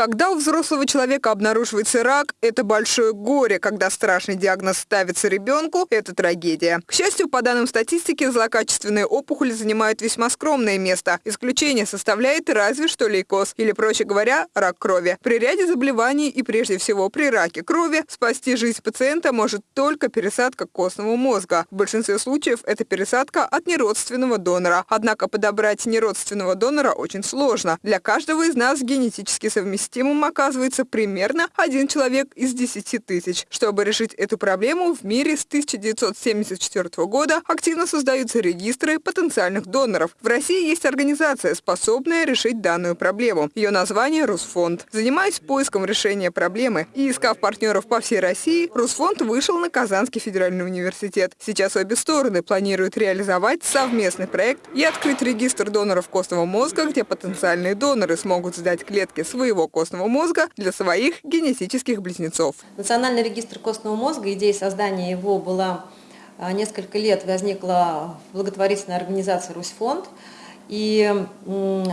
Когда у взрослого человека обнаруживается рак, это большое горе. Когда страшный диагноз ставится ребенку, это трагедия. К счастью, по данным статистики, злокачественные опухоли занимают весьма скромное место. Исключение составляет разве что лейкоз, или, проще говоря, рак крови. При ряде заболеваний и прежде всего при раке крови спасти жизнь пациента может только пересадка костного мозга. В большинстве случаев это пересадка от неродственного донора. Однако подобрать неродственного донора очень сложно. Для каждого из нас генетически совместимый совместимым оказывается примерно один человек из 10 тысяч. Чтобы решить эту проблему, в мире с 1974 года активно создаются регистры потенциальных доноров. В России есть организация, способная решить данную проблему. Ее название – Русфонд. Занимаясь поиском решения проблемы и искав партнеров по всей России, Русфонд вышел на Казанский федеральный университет. Сейчас обе стороны планируют реализовать совместный проект и открыть регистр доноров костного мозга, где потенциальные доноры смогут сдать клетки своего костного мозга для своих генетических близнецов. Национальный регистр костного мозга, идея создания его была а, несколько лет, возникла в благотворительной организации «Русьфонд». И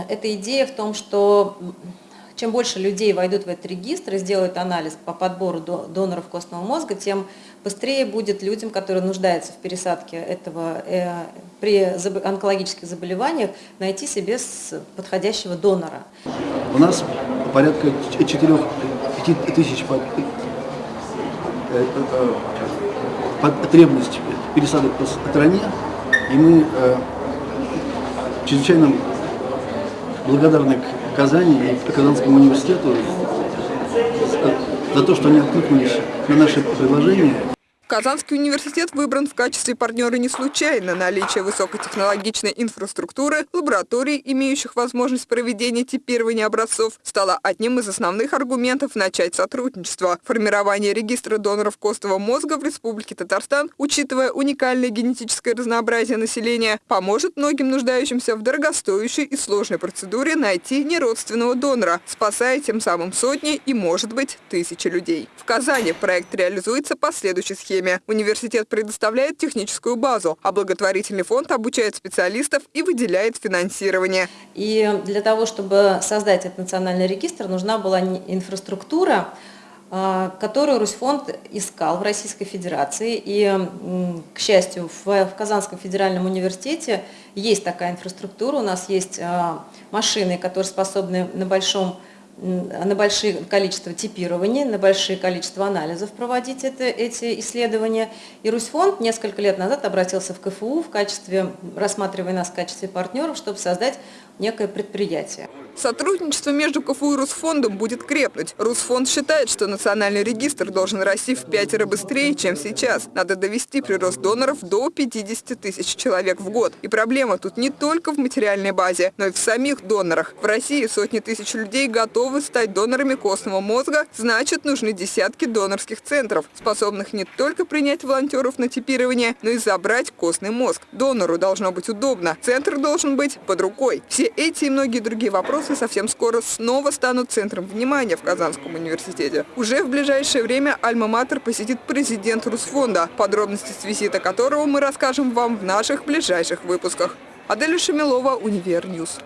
эта идея в том, что чем больше людей войдут в этот регистр и сделают анализ по подбору доноров костного мозга, тем быстрее будет людям, которые нуждаются в пересадке этого э, при онкологических заболеваниях, найти себе подходящего донора. У нас порядка 4-5 тысяч э, э, потребность пересадок по стране, и мы э, чрезвычайно благодарны Казани и Казанскому университету за то, что они откликнулись на наше предложение. Казанский университет выбран в качестве партнера не случайно. Наличие высокотехнологичной инфраструктуры, лабораторий, имеющих возможность проведения типирования образцов, стало одним из основных аргументов начать сотрудничество. Формирование регистра доноров костного мозга в Республике Татарстан, учитывая уникальное генетическое разнообразие населения, поможет многим нуждающимся в дорогостоящей и сложной процедуре найти неродственного донора, спасая тем самым сотни и, может быть, тысячи людей. В Казани проект реализуется по следующей схеме теме. Университет предоставляет техническую базу, а благотворительный фонд обучает специалистов и выделяет финансирование. И для того, чтобы создать этот национальный регистр, нужна была инфраструктура, а, которую Русьфонд искал в Российской Федерации. И, к счастью, в Казанском федеральном университете есть такая инфраструктура. У нас есть а, машины, которые способны на большом на большое количество типирования, на большое количество анализов проводить это, эти исследования. И Русьфонд несколько лет назад обратился в КФУ, в качестве, рассматривая нас в качестве партнеров, чтобы создать некое предприятие. Сотрудничество между КФУ и Русфондом будет крепнуть. Русфонд считает, что национальный регистр должен расти в пятеро быстрее, чем сейчас. Надо довести прирост доноров до 50 тысяч человек в год. И проблема тут не только в материальной базе, но и в самих донорах. В России сотни тысяч людей готовы стать донорами костного мозга, значит нужны десятки донорских центров, способных не только принять волонтеров на типирование, но и забрать костный мозг. Донору должно быть удобно, центр должен быть под рукой. Все эти и многие другие вопросы совсем скоро снова станут центром внимания в Казанском университете. Уже в ближайшее время Альма-Матер посетит президент Русфонда, подробности с визита которого мы расскажем вам в наших ближайших выпусках. Аделя Шамилова, Univer News.